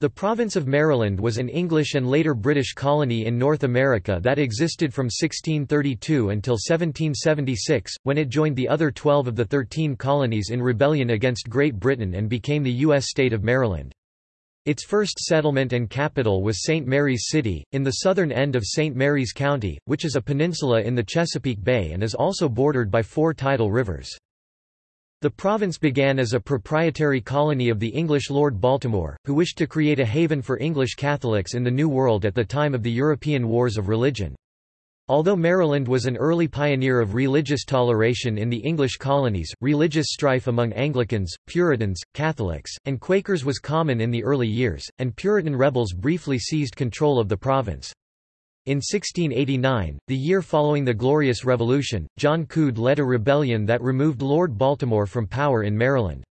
The province of Maryland was an English and later British colony in North America that existed from 1632 until 1776, when it joined the other 12 of the 13 colonies in rebellion against Great Britain and became the U.S. state of Maryland. Its first settlement and capital was St. Mary's City, in the southern end of St. Mary's County, which is a peninsula in the Chesapeake Bay and is also bordered by four tidal rivers. The province began as a proprietary colony of the English Lord Baltimore, who wished to create a haven for English Catholics in the New World at the time of the European Wars of Religion. Although Maryland was an early pioneer of religious toleration in the English colonies, religious strife among Anglicans, Puritans, Catholics, and Quakers was common in the early years, and Puritan rebels briefly seized control of the province. In 1689, the year following the Glorious Revolution, John Coode led a rebellion that removed Lord Baltimore from power in Maryland.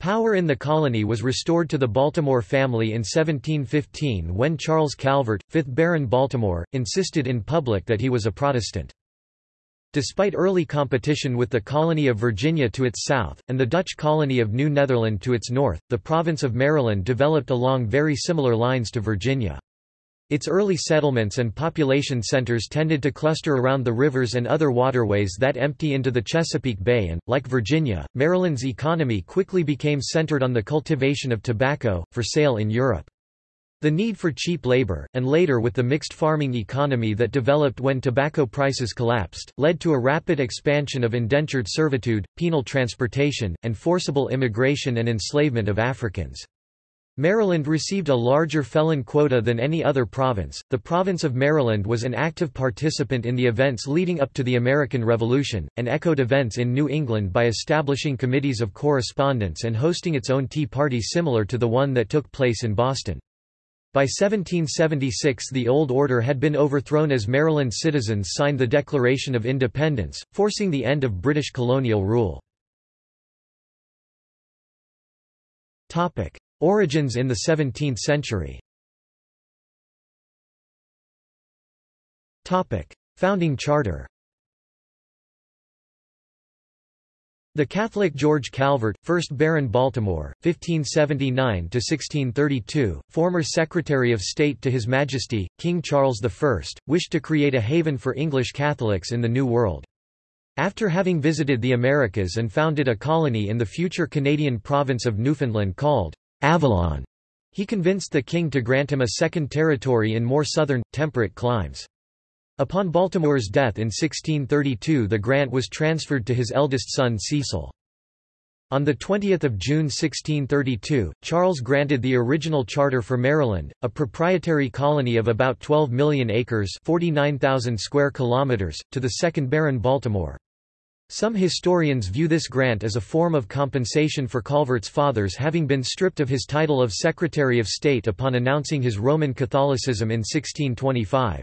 Power in the colony was restored to the Baltimore family in 1715 when Charles Calvert, 5th Baron Baltimore, insisted in public that he was a Protestant. Despite early competition with the colony of Virginia to its south, and the Dutch colony of New Netherland to its north, the province of Maryland developed along very similar lines to Virginia. Its early settlements and population centers tended to cluster around the rivers and other waterways that empty into the Chesapeake Bay and, like Virginia, Maryland's economy quickly became centered on the cultivation of tobacco, for sale in Europe. The need for cheap labor, and later with the mixed farming economy that developed when tobacco prices collapsed, led to a rapid expansion of indentured servitude, penal transportation, and forcible immigration and enslavement of Africans. Maryland received a larger felon quota than any other province. The province of Maryland was an active participant in the events leading up to the American Revolution, and echoed events in New England by establishing committees of correspondence and hosting its own Tea Party similar to the one that took place in Boston. By 1776 the old order had been overthrown as Maryland citizens signed the Declaration of Independence, forcing the end of British colonial rule. Origins in the 17th century. Founding charter. The Catholic George Calvert, 1st Baron Baltimore, 1579–1632, former Secretary of State to His Majesty, King Charles I, wished to create a haven for English Catholics in the New World. After having visited the Americas and founded a colony in the future Canadian province of Newfoundland called Avalon. He convinced the king to grant him a second territory in more southern, temperate climes. Upon Baltimore's death in 1632 the grant was transferred to his eldest son Cecil. On 20 June 1632, Charles granted the original charter for Maryland, a proprietary colony of about 12 million acres 49,000 square kilometers, to the second Baron Baltimore. Some historians view this grant as a form of compensation for Calvert's fathers having been stripped of his title of Secretary of State upon announcing his Roman Catholicism in 1625.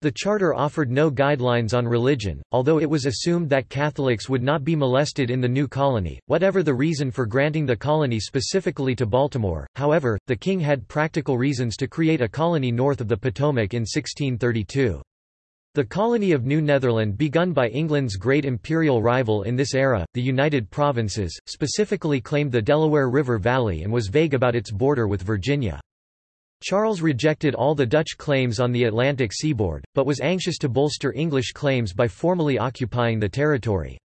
The charter offered no guidelines on religion, although it was assumed that Catholics would not be molested in the new colony. Whatever the reason for granting the colony specifically to Baltimore, however, the king had practical reasons to create a colony north of the Potomac in 1632. The colony of New Netherland begun by England's great imperial rival in this era, the United Provinces, specifically claimed the Delaware River Valley and was vague about its border with Virginia. Charles rejected all the Dutch claims on the Atlantic seaboard, but was anxious to bolster English claims by formally occupying the territory.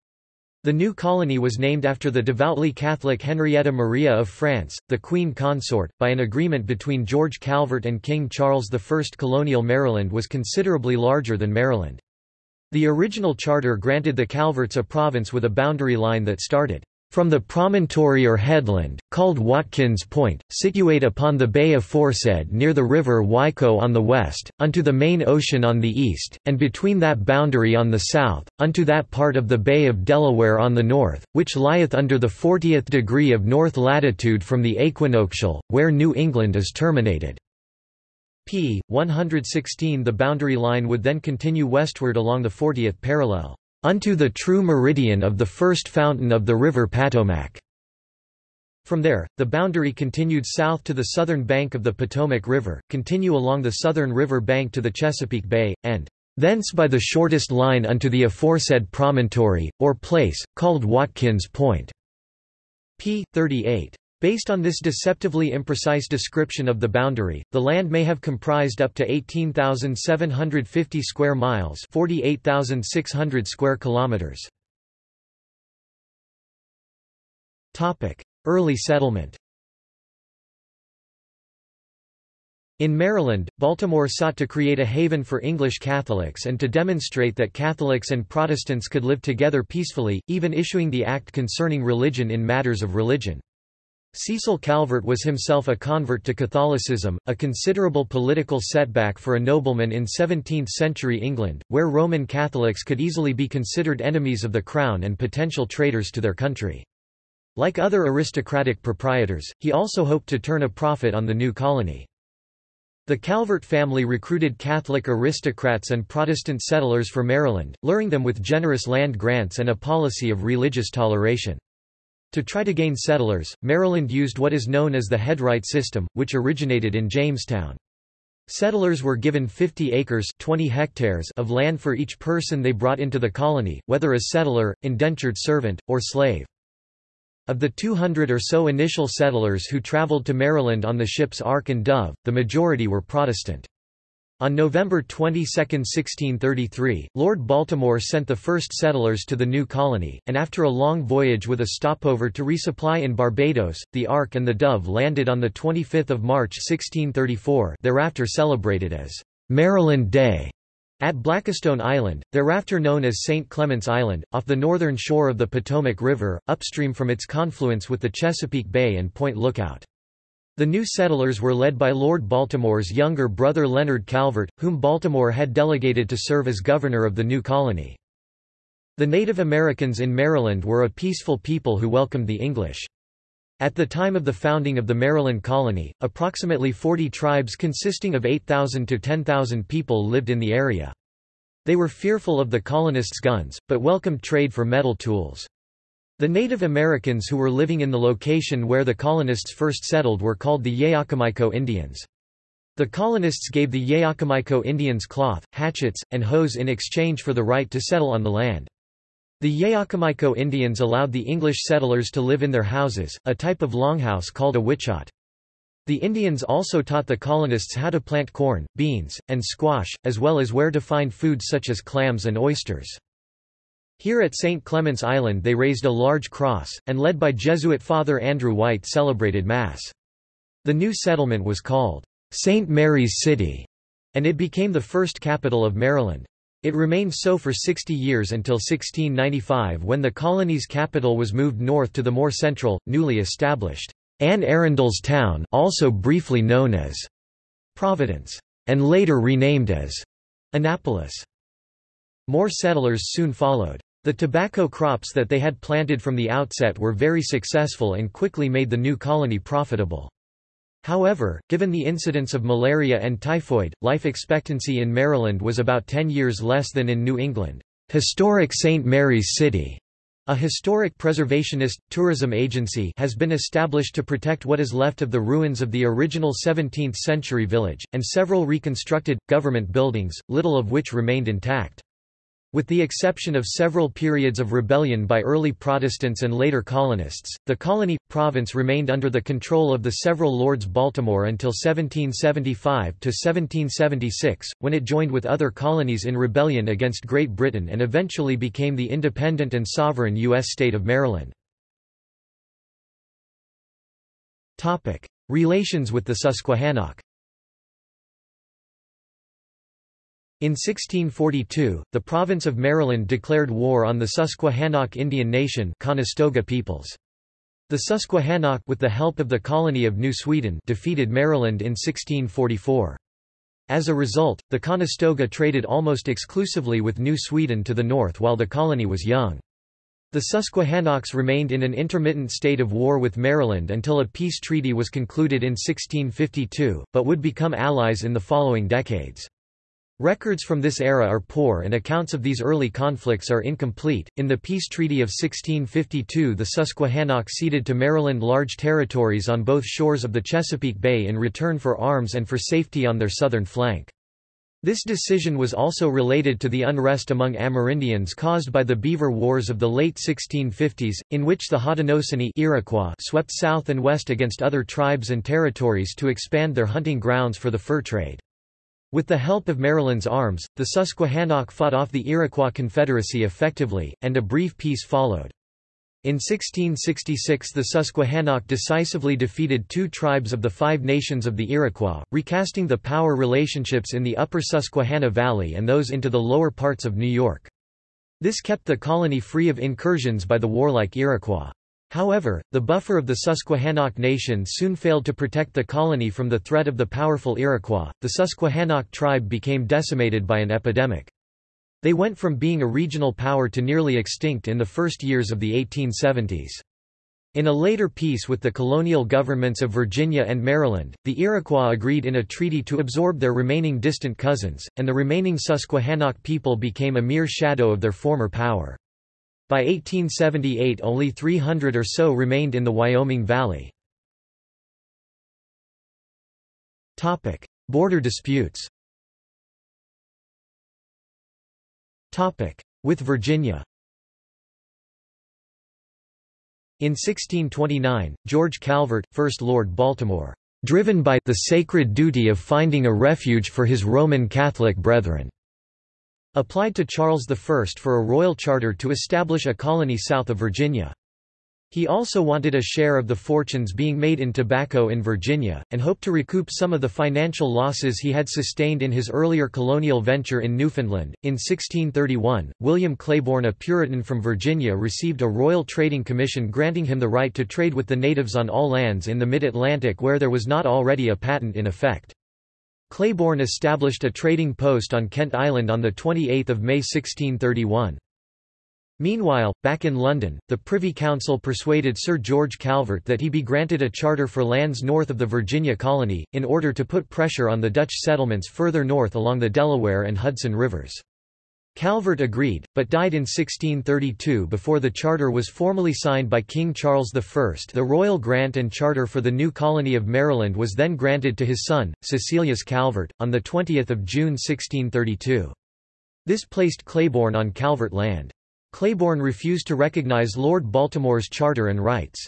The new colony was named after the devoutly Catholic Henrietta Maria of France, the Queen Consort. By an agreement between George Calvert and King Charles I, colonial Maryland was considerably larger than Maryland. The original charter granted the Calverts a province with a boundary line that started from the promontory or headland, called Watkins Point, situate upon the bay aforesaid near the river Wico on the west, unto the main ocean on the east, and between that boundary on the south, unto that part of the Bay of Delaware on the north, which lieth under the fortieth degree of north latitude from the equinoctial, where New England is terminated. p. 116 The boundary line would then continue westward along the 40th parallel unto the true meridian of the first fountain of the river Potomac. From there, the boundary continued south to the southern bank of the Potomac River, continue along the southern river bank to the Chesapeake Bay, and thence by the shortest line unto the aforesaid promontory, or place, called Watkins Point. p. 38. Based on this deceptively imprecise description of the boundary, the land may have comprised up to 18,750 square miles 48,600 square kilometers. Topic: Early settlement In Maryland, Baltimore sought to create a haven for English Catholics and to demonstrate that Catholics and Protestants could live together peacefully, even issuing the Act concerning religion in matters of religion. Cecil Calvert was himself a convert to Catholicism, a considerable political setback for a nobleman in 17th-century England, where Roman Catholics could easily be considered enemies of the crown and potential traitors to their country. Like other aristocratic proprietors, he also hoped to turn a profit on the new colony. The Calvert family recruited Catholic aristocrats and Protestant settlers for Maryland, luring them with generous land grants and a policy of religious toleration. To try to gain settlers, Maryland used what is known as the headright system, which originated in Jamestown. Settlers were given 50 acres 20 hectares of land for each person they brought into the colony, whether as settler, indentured servant, or slave. Of the 200 or so initial settlers who traveled to Maryland on the ships Ark and Dove, the majority were Protestant. On November 22, 1633, Lord Baltimore sent the first settlers to the new colony, and after a long voyage with a stopover to resupply in Barbados, the Ark and the Dove landed on 25 March 1634 thereafter celebrated as Maryland Day at Blackistone Island, thereafter known as St. Clement's Island, off the northern shore of the Potomac River, upstream from its confluence with the Chesapeake Bay and Point Lookout. The new settlers were led by Lord Baltimore's younger brother Leonard Calvert, whom Baltimore had delegated to serve as governor of the new colony. The Native Americans in Maryland were a peaceful people who welcomed the English. At the time of the founding of the Maryland colony, approximately 40 tribes consisting of 8,000 to 10,000 people lived in the area. They were fearful of the colonists' guns, but welcomed trade for metal tools. The Native Americans who were living in the location where the colonists first settled were called the Yaocomico Indians. The colonists gave the Yaocomico Indians cloth, hatchets, and hoes in exchange for the right to settle on the land. The Yaocomico Indians allowed the English settlers to live in their houses, a type of longhouse called a witchott. The Indians also taught the colonists how to plant corn, beans, and squash, as well as where to find foods such as clams and oysters. Here at St. Clement's Island they raised a large cross, and led by Jesuit Father Andrew White celebrated Mass. The new settlement was called St. Mary's City, and it became the first capital of Maryland. It remained so for 60 years until 1695 when the colony's capital was moved north to the more central, newly established Anne Arundel's town also briefly known as Providence, and later renamed as Annapolis. More settlers soon followed. The tobacco crops that they had planted from the outset were very successful and quickly made the new colony profitable. However, given the incidence of malaria and typhoid, life expectancy in Maryland was about 10 years less than in New England. Historic St. Mary's City, a historic preservationist, tourism agency has been established to protect what is left of the ruins of the original 17th-century village, and several reconstructed, government buildings, little of which remained intact. With the exception of several periods of rebellion by early Protestants and later colonists, the colony province remained under the control of the several Lords Baltimore until 1775 to 1776, when it joined with other colonies in rebellion against Great Britain and eventually became the independent and sovereign U.S. state of Maryland. Topic: Relations with the Susquehannock. In 1642, the province of Maryland declared war on the Susquehannock Indian Nation Conestoga peoples. The Susquehannock with the help of the colony of New Sweden defeated Maryland in 1644. As a result, the Conestoga traded almost exclusively with New Sweden to the north while the colony was young. The Susquehannocks remained in an intermittent state of war with Maryland until a peace treaty was concluded in 1652, but would become allies in the following decades. Records from this era are poor and accounts of these early conflicts are incomplete. In the Peace Treaty of 1652, the Susquehannock ceded to Maryland large territories on both shores of the Chesapeake Bay in return for arms and for safety on their southern flank. This decision was also related to the unrest among Amerindians caused by the Beaver Wars of the late 1650s, in which the Haudenosaunee Iroquois swept south and west against other tribes and territories to expand their hunting grounds for the fur trade. With the help of Maryland's arms, the Susquehannock fought off the Iroquois Confederacy effectively, and a brief peace followed. In 1666 the Susquehannock decisively defeated two tribes of the Five Nations of the Iroquois, recasting the power relationships in the upper Susquehanna Valley and those into the lower parts of New York. This kept the colony free of incursions by the warlike Iroquois. However, the buffer of the Susquehannock Nation soon failed to protect the colony from the threat of the powerful Iroquois. The Susquehannock tribe became decimated by an epidemic. They went from being a regional power to nearly extinct in the first years of the 1870s. In a later peace with the colonial governments of Virginia and Maryland, the Iroquois agreed in a treaty to absorb their remaining distant cousins, and the remaining Susquehannock people became a mere shadow of their former power. By 1878 only 300 or so remained in the Wyoming Valley. Border disputes With Virginia In 1629, George Calvert, 1st Lord Baltimore, driven by the sacred duty of finding a refuge for his Roman Catholic brethren, applied to Charles I for a royal charter to establish a colony south of Virginia. He also wanted a share of the fortunes being made in tobacco in Virginia, and hoped to recoup some of the financial losses he had sustained in his earlier colonial venture in Newfoundland. In 1631, William Claiborne, a Puritan from Virginia, received a royal trading commission granting him the right to trade with the natives on all lands in the mid-Atlantic where there was not already a patent in effect. Claiborne established a trading post on Kent Island on 28 May 1631. Meanwhile, back in London, the Privy Council persuaded Sir George Calvert that he be granted a charter for lands north of the Virginia colony, in order to put pressure on the Dutch settlements further north along the Delaware and Hudson rivers. Calvert agreed, but died in 1632 before the charter was formally signed by King Charles I. The royal grant and charter for the new colony of Maryland was then granted to his son, Cecilius Calvert, on 20 June 1632. This placed Claiborne on Calvert land. Claiborne refused to recognize Lord Baltimore's charter and rights.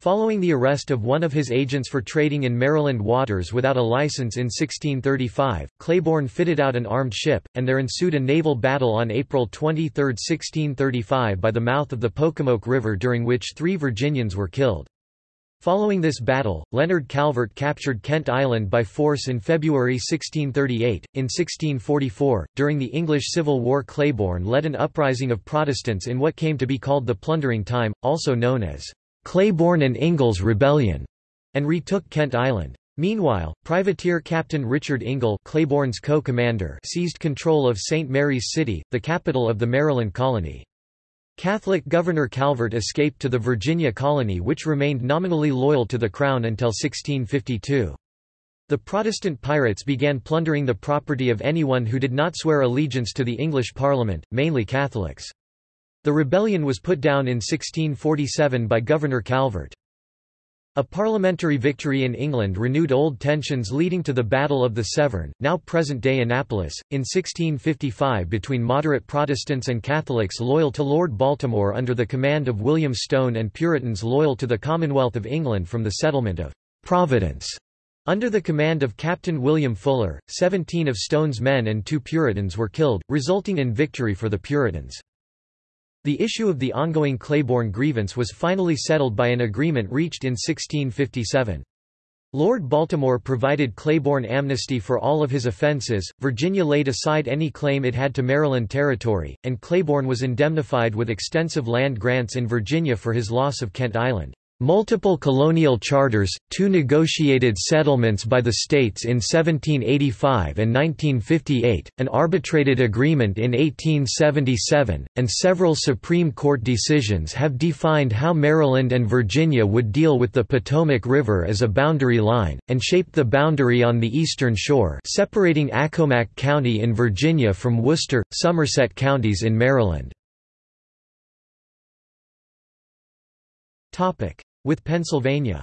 Following the arrest of one of his agents for trading in Maryland waters without a license in 1635, Claiborne fitted out an armed ship, and there ensued a naval battle on April 23, 1635 by the mouth of the Pocomoke River during which three Virginians were killed. Following this battle, Leonard Calvert captured Kent Island by force in February 1638. In 1644, during the English Civil War, Claiborne led an uprising of Protestants in what came to be called the Plundering Time, also known as Claiborne and Ingle's Rebellion, and retook Kent Island. Meanwhile, privateer Captain Richard Ingle, Claiborne's co-commander, seized control of St. Mary's City, the capital of the Maryland colony. Catholic Governor Calvert escaped to the Virginia colony which remained nominally loyal to the Crown until 1652. The Protestant pirates began plundering the property of anyone who did not swear allegiance to the English Parliament, mainly Catholics. The rebellion was put down in 1647 by Governor Calvert. A parliamentary victory in England renewed old tensions leading to the Battle of the Severn, now present-day Annapolis, in 1655 between moderate Protestants and Catholics loyal to Lord Baltimore under the command of William Stone and Puritans loyal to the Commonwealth of England from the settlement of Providence. Under the command of Captain William Fuller, 17 of Stone's men and two Puritans were killed, resulting in victory for the Puritans. The issue of the ongoing Claiborne grievance was finally settled by an agreement reached in 1657. Lord Baltimore provided Claiborne amnesty for all of his offences, Virginia laid aside any claim it had to Maryland territory, and Claiborne was indemnified with extensive land grants in Virginia for his loss of Kent Island. Multiple colonial charters, two negotiated settlements by the states in 1785 and 1958, an arbitrated agreement in 1877, and several Supreme Court decisions have defined how Maryland and Virginia would deal with the Potomac River as a boundary line, and shaped the boundary on the eastern shore separating Accomack County in Virginia from Worcester, Somerset counties in Maryland. Topic with Pennsylvania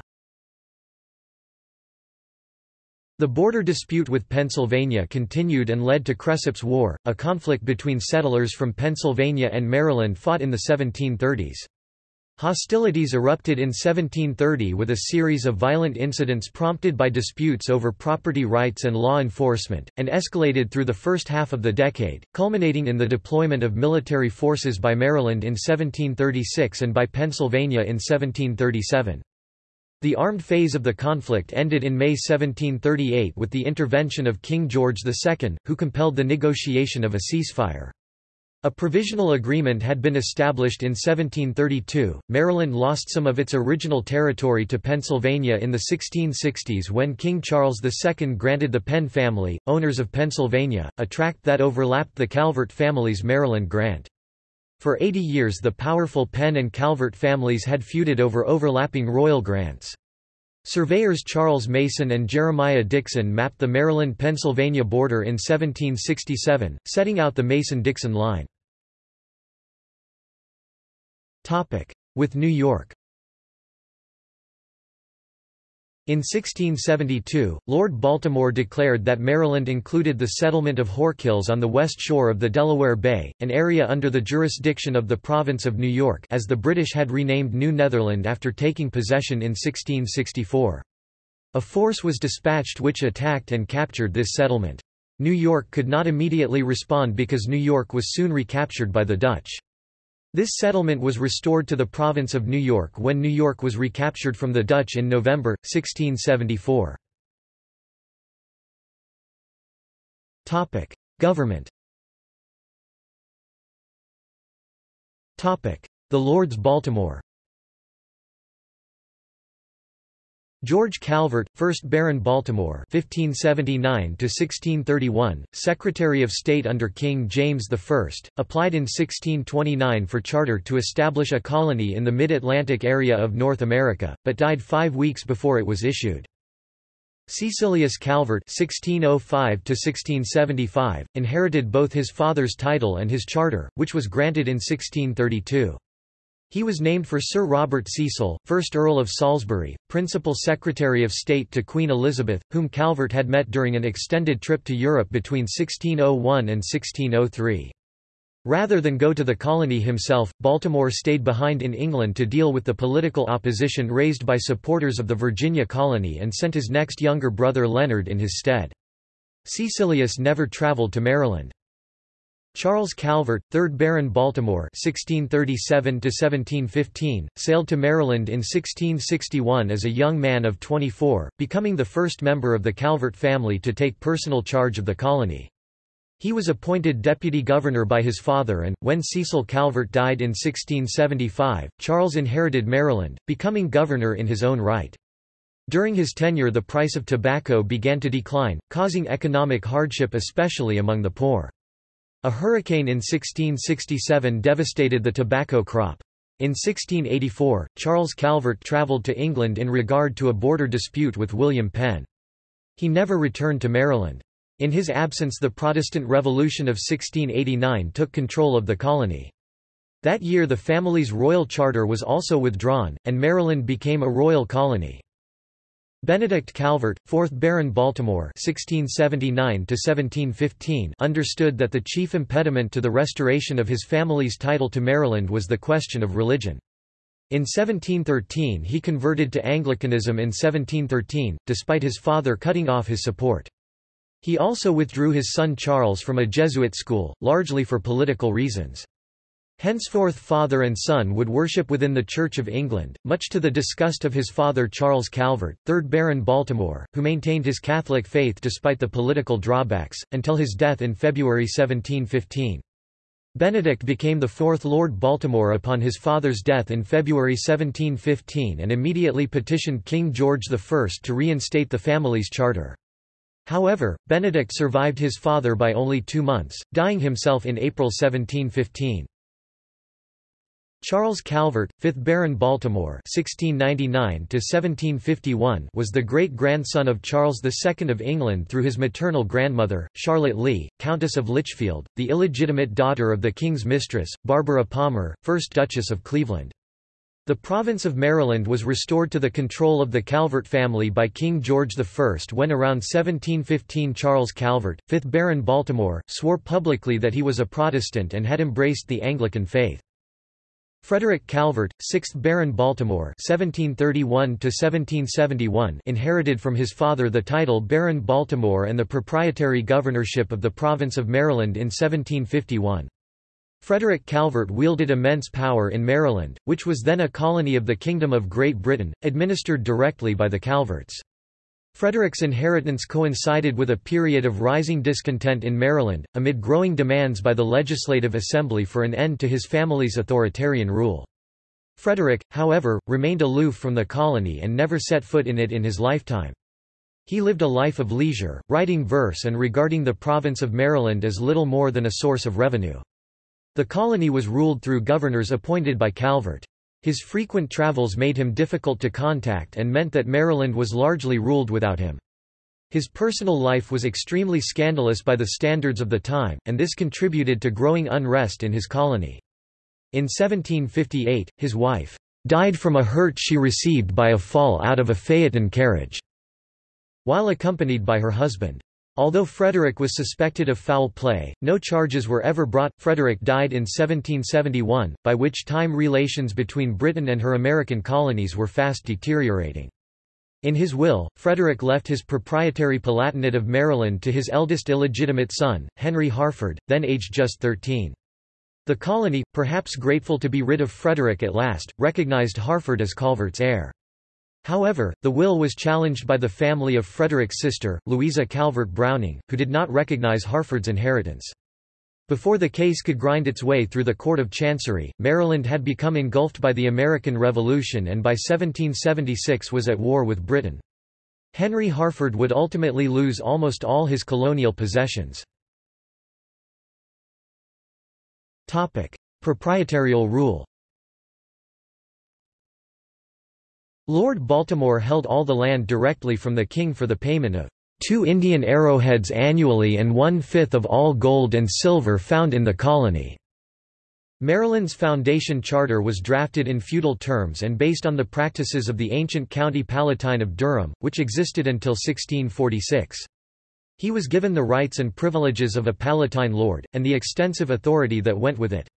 The border dispute with Pennsylvania continued and led to Cresap's War, a conflict between settlers from Pennsylvania and Maryland fought in the 1730s. Hostilities erupted in 1730 with a series of violent incidents prompted by disputes over property rights and law enforcement, and escalated through the first half of the decade, culminating in the deployment of military forces by Maryland in 1736 and by Pennsylvania in 1737. The armed phase of the conflict ended in May 1738 with the intervention of King George II, who compelled the negotiation of a ceasefire. A provisional agreement had been established in 1732. Maryland lost some of its original territory to Pennsylvania in the 1660s when King Charles II granted the Penn family, owners of Pennsylvania, a tract that overlapped the Calvert family's Maryland grant. For 80 years the powerful Penn and Calvert families had feuded over overlapping royal grants. Surveyors Charles Mason and Jeremiah Dixon mapped the Maryland-Pennsylvania border in 1767, setting out the Mason-Dixon line. With New York In 1672, Lord Baltimore declared that Maryland included the settlement of Whorkills on the west shore of the Delaware Bay, an area under the jurisdiction of the province of New York as the British had renamed New Netherland after taking possession in 1664. A force was dispatched which attacked and captured this settlement. New York could not immediately respond because New York was soon recaptured by the Dutch. This settlement was restored to the province of New York when New York was recaptured from the Dutch in November, 1674. Government The Lords Baltimore George Calvert, 1st Baron Baltimore (1579–1631), Secretary of State under King James I, applied in 1629 for charter to establish a colony in the mid-Atlantic area of North America, but died five weeks before it was issued. Cecilius Calvert (1605–1675) inherited both his father's title and his charter, which was granted in 1632. He was named for Sir Robert Cecil, 1st Earl of Salisbury, Principal Secretary of State to Queen Elizabeth, whom Calvert had met during an extended trip to Europe between 1601 and 1603. Rather than go to the colony himself, Baltimore stayed behind in England to deal with the political opposition raised by supporters of the Virginia colony and sent his next younger brother Leonard in his stead. Cecilius never travelled to Maryland. Charles Calvert, 3rd Baron Baltimore (1637–1715), sailed to Maryland in 1661 as a young man of 24, becoming the first member of the Calvert family to take personal charge of the colony. He was appointed deputy governor by his father and, when Cecil Calvert died in 1675, Charles inherited Maryland, becoming governor in his own right. During his tenure the price of tobacco began to decline, causing economic hardship especially among the poor. A hurricane in 1667 devastated the tobacco crop. In 1684, Charles Calvert travelled to England in regard to a border dispute with William Penn. He never returned to Maryland. In his absence the Protestant Revolution of 1689 took control of the colony. That year the family's royal charter was also withdrawn, and Maryland became a royal colony. Benedict Calvert, 4th Baron Baltimore (1679–1715), understood that the chief impediment to the restoration of his family's title to Maryland was the question of religion. In 1713 he converted to Anglicanism in 1713, despite his father cutting off his support. He also withdrew his son Charles from a Jesuit school, largely for political reasons. Henceforth father and son would worship within the Church of England, much to the disgust of his father Charles Calvert, 3rd Baron Baltimore, who maintained his Catholic faith despite the political drawbacks, until his death in February 1715. Benedict became the fourth Lord Baltimore upon his father's death in February 1715 and immediately petitioned King George I to reinstate the family's charter. However, Benedict survived his father by only two months, dying himself in April 1715. Charles Calvert, 5th Baron Baltimore (1699–1751), was the great-grandson of Charles II of England through his maternal grandmother, Charlotte Lee, Countess of Lichfield, the illegitimate daughter of the King's mistress, Barbara Palmer, 1st Duchess of Cleveland. The province of Maryland was restored to the control of the Calvert family by King George I when around 1715 Charles Calvert, 5th Baron Baltimore, swore publicly that he was a Protestant and had embraced the Anglican faith. Frederick Calvert, 6th Baron Baltimore (1731–1771), inherited from his father the title Baron Baltimore and the proprietary governorship of the province of Maryland in 1751. Frederick Calvert wielded immense power in Maryland, which was then a colony of the Kingdom of Great Britain, administered directly by the Calverts. Frederick's inheritance coincided with a period of rising discontent in Maryland, amid growing demands by the Legislative Assembly for an end to his family's authoritarian rule. Frederick, however, remained aloof from the colony and never set foot in it in his lifetime. He lived a life of leisure, writing verse and regarding the province of Maryland as little more than a source of revenue. The colony was ruled through governors appointed by Calvert. His frequent travels made him difficult to contact and meant that Maryland was largely ruled without him. His personal life was extremely scandalous by the standards of the time, and this contributed to growing unrest in his colony. In 1758, his wife died from a hurt she received by a fall out of a phaeton carriage, while accompanied by her husband. Although Frederick was suspected of foul play, no charges were ever brought. Frederick died in 1771, by which time relations between Britain and her American colonies were fast deteriorating. In his will, Frederick left his proprietary Palatinate of Maryland to his eldest illegitimate son, Henry Harford, then aged just 13. The colony, perhaps grateful to be rid of Frederick at last, recognized Harford as Calvert's heir. However, the will was challenged by the family of Frederick's sister, Louisa Calvert Browning, who did not recognize Harford's inheritance. Before the case could grind its way through the Court of Chancery, Maryland had become engulfed by the American Revolution and by 1776 was at war with Britain. Henry Harford would ultimately lose almost all his colonial possessions. Proprietarial rule Lord Baltimore held all the land directly from the king for the payment of two Indian arrowheads annually and one-fifth of all gold and silver found in the colony. Maryland's foundation charter was drafted in feudal terms and based on the practices of the ancient county palatine of Durham, which existed until 1646. He was given the rights and privileges of a palatine lord, and the extensive authority that went with it.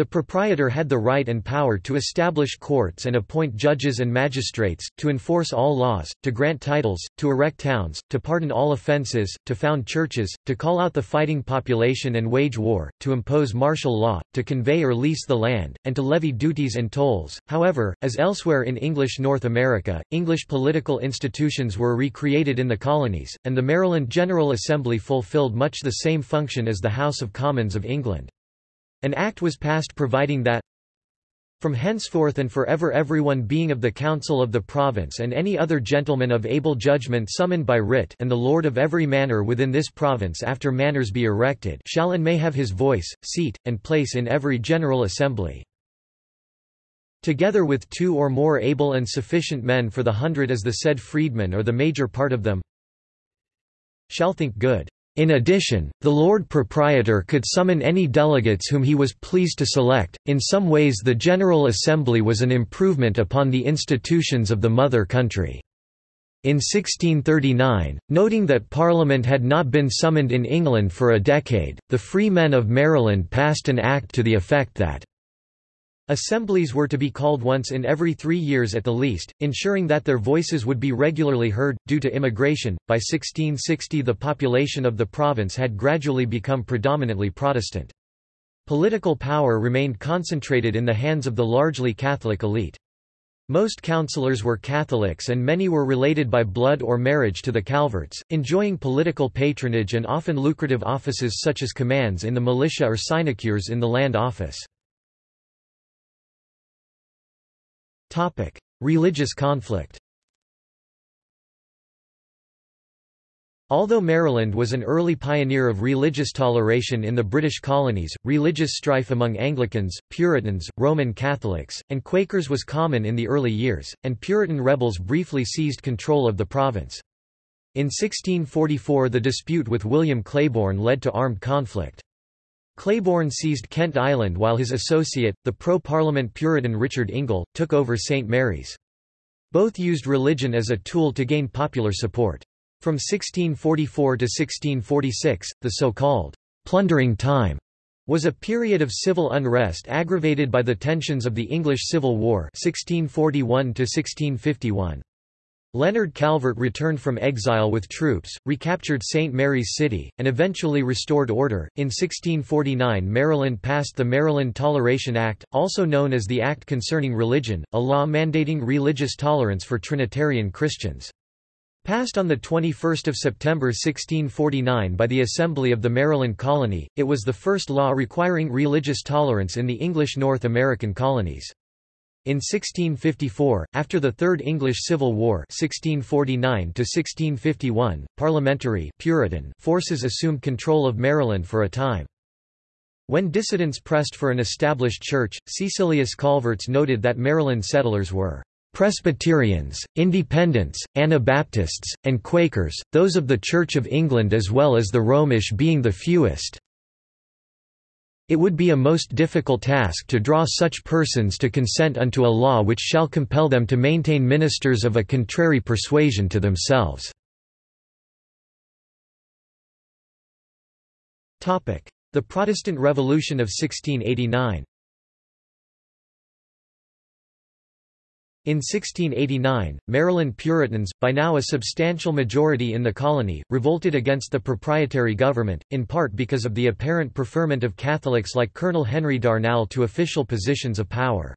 The proprietor had the right and power to establish courts and appoint judges and magistrates, to enforce all laws, to grant titles, to erect towns, to pardon all offences, to found churches, to call out the fighting population and wage war, to impose martial law, to convey or lease the land, and to levy duties and tolls. However, as elsewhere in English North America, English political institutions were recreated in the colonies, and the Maryland General Assembly fulfilled much the same function as the House of Commons of England. An act was passed providing that from henceforth and forever everyone being of the council of the province and any other gentleman of able judgment summoned by writ and the lord of every manor within this province after manors be erected shall and may have his voice, seat, and place in every general assembly. Together with two or more able and sufficient men for the hundred as the said freedmen or the major part of them shall think good. In addition, the Lord Proprietor could summon any delegates whom he was pleased to select. In some ways, the General Assembly was an improvement upon the institutions of the mother country. In 1639, noting that Parliament had not been summoned in England for a decade, the Free Men of Maryland passed an act to the effect that Assemblies were to be called once in every three years at the least, ensuring that their voices would be regularly heard. Due to immigration, by 1660 the population of the province had gradually become predominantly Protestant. Political power remained concentrated in the hands of the largely Catholic elite. Most councillors were Catholics and many were related by blood or marriage to the Calverts, enjoying political patronage and often lucrative offices such as commands in the militia or sinecures in the land office. Topic: Religious conflict. Although Maryland was an early pioneer of religious toleration in the British colonies, religious strife among Anglicans, Puritans, Roman Catholics, and Quakers was common in the early years, and Puritan rebels briefly seized control of the province. In 1644 the dispute with William Claiborne led to armed conflict. Claiborne seized Kent Island while his associate, the pro-Parliament Puritan Richard Ingle, took over St. Mary's. Both used religion as a tool to gain popular support. From 1644 to 1646, the so-called plundering time was a period of civil unrest aggravated by the tensions of the English Civil War 1641 1651. Leonard Calvert returned from exile with troops, recaptured St. Mary's City, and eventually restored order. In 1649, Maryland passed the Maryland Toleration Act, also known as the Act Concerning Religion, a law mandating religious tolerance for Trinitarian Christians. Passed on 21 September 1649 by the Assembly of the Maryland Colony, it was the first law requiring religious tolerance in the English North American colonies. In 1654, after the Third English Civil War 1649 parliamentary Puritan forces assumed control of Maryland for a time. When dissidents pressed for an established church, Cecilius Calverts noted that Maryland settlers were Presbyterians, Independents, Anabaptists, and Quakers, those of the Church of England as well as the Romish being the fewest. It would be a most difficult task to draw such persons to consent unto a law which shall compel them to maintain ministers of a contrary persuasion to themselves. The Protestant Revolution of 1689 In 1689, Maryland Puritans, by now a substantial majority in the colony, revolted against the proprietary government, in part because of the apparent preferment of Catholics like Colonel Henry Darnall to official positions of power.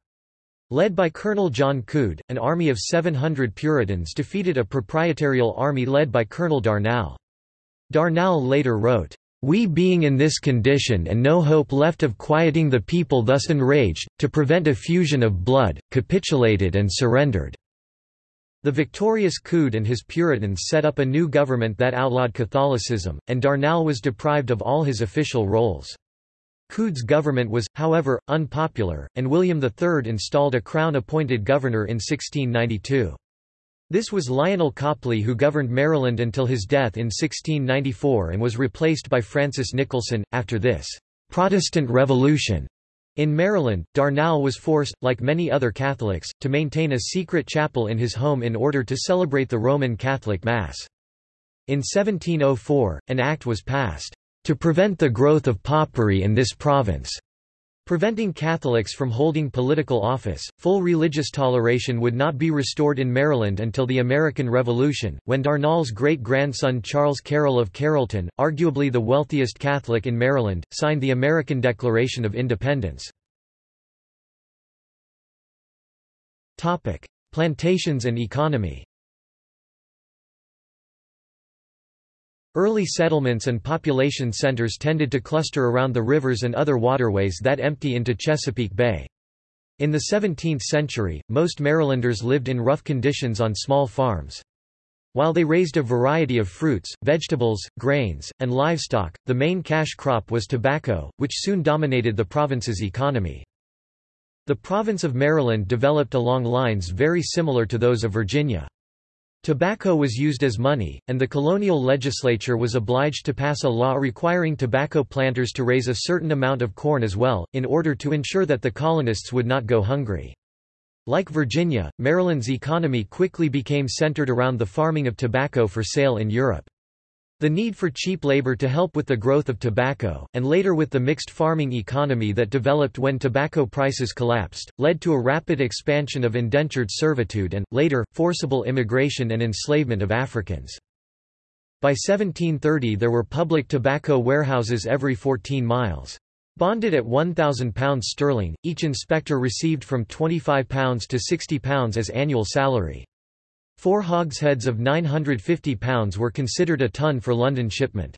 Led by Colonel John Coode, an army of 700 Puritans defeated a proprietarial army led by Colonel Darnall. Darnall later wrote, we being in this condition and no hope left of quieting the people thus enraged, to prevent effusion of blood, capitulated and surrendered." The victorious Coode and his Puritans set up a new government that outlawed Catholicism, and Darnall was deprived of all his official roles. Coode's government was, however, unpopular, and William III installed a crown-appointed governor in 1692. This was Lionel Copley who governed Maryland until his death in 1694 and was replaced by Francis Nicholson. After this Protestant Revolution in Maryland, Darnall was forced, like many other Catholics, to maintain a secret chapel in his home in order to celebrate the Roman Catholic Mass. In 1704, an act was passed, "...to prevent the growth of popery in this province." Preventing Catholics from holding political office, full religious toleration would not be restored in Maryland until the American Revolution, when Darnall's great-grandson Charles Carroll of Carrollton, arguably the wealthiest Catholic in Maryland, signed the American Declaration of Independence. Plantations and economy Early settlements and population centers tended to cluster around the rivers and other waterways that empty into Chesapeake Bay. In the 17th century, most Marylanders lived in rough conditions on small farms. While they raised a variety of fruits, vegetables, grains, and livestock, the main cash crop was tobacco, which soon dominated the province's economy. The province of Maryland developed along lines very similar to those of Virginia. Tobacco was used as money, and the colonial legislature was obliged to pass a law requiring tobacco planters to raise a certain amount of corn as well, in order to ensure that the colonists would not go hungry. Like Virginia, Maryland's economy quickly became centered around the farming of tobacco for sale in Europe. The need for cheap labor to help with the growth of tobacco, and later with the mixed farming economy that developed when tobacco prices collapsed, led to a rapid expansion of indentured servitude and, later, forcible immigration and enslavement of Africans. By 1730 there were public tobacco warehouses every 14 miles. Bonded at £1,000 sterling, each inspector received from £25 to £60 as annual salary. Four hogsheads of 950 pounds were considered a ton for London shipment.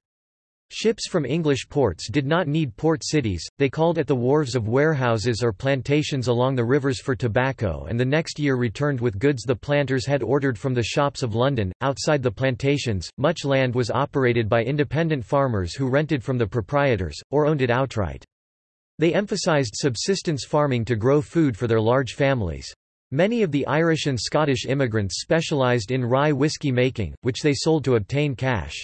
Ships from English ports did not need port cities, they called at the wharves of warehouses or plantations along the rivers for tobacco and the next year returned with goods the planters had ordered from the shops of London. Outside the plantations, much land was operated by independent farmers who rented from the proprietors, or owned it outright. They emphasized subsistence farming to grow food for their large families. Many of the Irish and Scottish immigrants specialised in rye whiskey making, which they sold to obtain cash.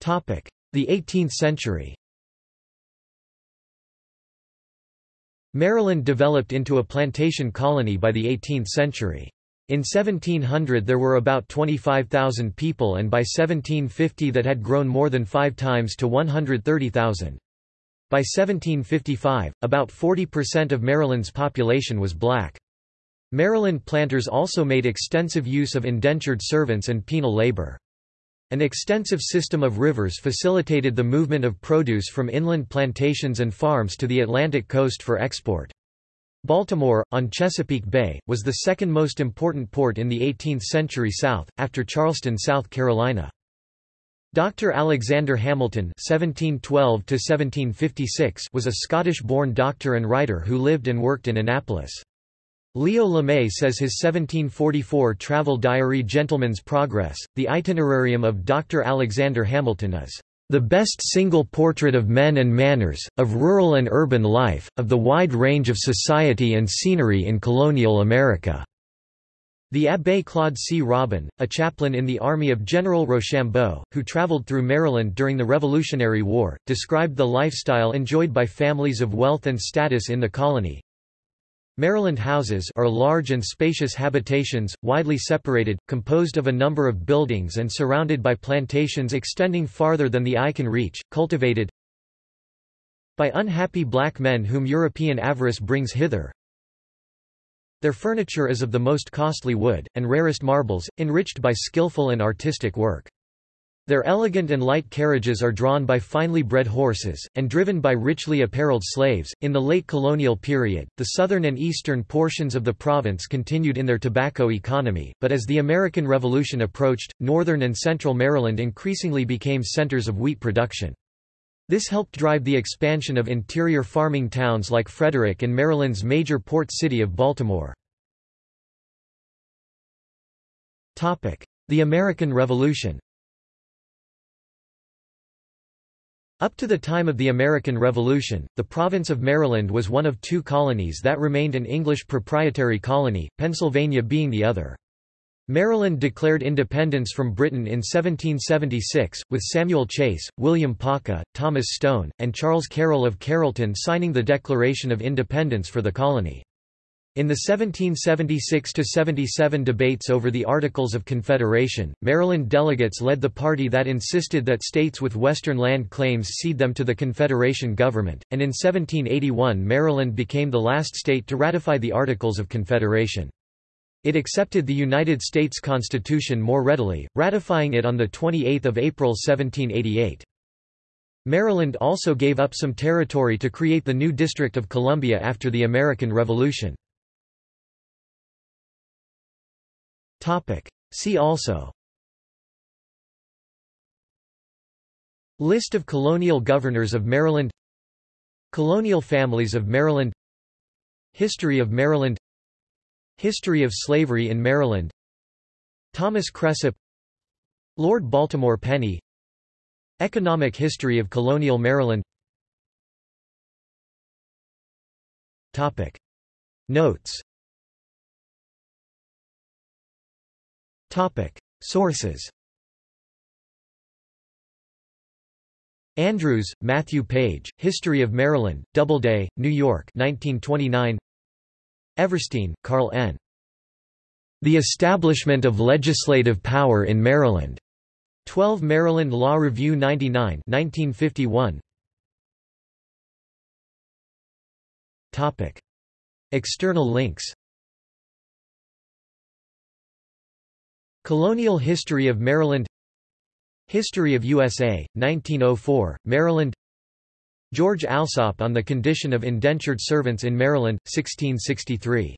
The 18th century Maryland developed into a plantation colony by the 18th century. In 1700 there were about 25,000 people and by 1750 that had grown more than five times to 130,000. By 1755, about 40% of Maryland's population was black. Maryland planters also made extensive use of indentured servants and penal labor. An extensive system of rivers facilitated the movement of produce from inland plantations and farms to the Atlantic coast for export. Baltimore, on Chesapeake Bay, was the second most important port in the 18th century South, after Charleston, South Carolina. Dr. Alexander Hamilton (1712–1756) was a Scottish-born doctor and writer who lived and worked in Annapolis. Leo Lemay says his 1744 travel diary Gentleman's Progress, the itinerarium of Dr. Alexander Hamilton is the best single portrait of men and manners, of rural and urban life, of the wide range of society and scenery in colonial America." The Abbé Claude C. Robin, a chaplain in the army of General Rochambeau, who traveled through Maryland during the Revolutionary War, described the lifestyle enjoyed by families of wealth and status in the colony, Maryland houses are large and spacious habitations, widely separated, composed of a number of buildings and surrounded by plantations extending farther than the eye can reach, cultivated by unhappy black men whom European avarice brings hither. Their furniture is of the most costly wood, and rarest marbles, enriched by skillful and artistic work. Their elegant and light carriages are drawn by finely bred horses, and driven by richly apparelled slaves. In the late colonial period, the southern and eastern portions of the province continued in their tobacco economy, but as the American Revolution approached, northern and central Maryland increasingly became centers of wheat production. This helped drive the expansion of interior farming towns like Frederick and Maryland's major port city of Baltimore. The American Revolution Up to the time of the American Revolution, the province of Maryland was one of two colonies that remained an English proprietary colony, Pennsylvania being the other. Maryland declared independence from Britain in 1776, with Samuel Chase, William Paca, Thomas Stone, and Charles Carroll of Carrollton signing the Declaration of Independence for the colony. In the 1776–77 debates over the Articles of Confederation, Maryland delegates led the party that insisted that states with western land claims cede them to the Confederation government, and in 1781 Maryland became the last state to ratify the Articles of Confederation. It accepted the United States Constitution more readily, ratifying it on 28 April 1788. Maryland also gave up some territory to create the new District of Columbia after the American Revolution. See also. List of colonial governors of Maryland. Colonial families of Maryland. History of Maryland History of slavery in Maryland. Thomas Cresap Lord Baltimore Penny. Economic history of colonial Maryland. Topic. Notes. Topic. Sources. Andrews, Matthew Page, History of Maryland, Doubleday, New York 1929 Everstine, Carl N. The Establishment of Legislative Power in Maryland. 12 Maryland Law Review 99 1951. Topic. External links Colonial History of Maryland History of USA, 1904, Maryland George Alsop on the Condition of Indentured Servants in Maryland, 1663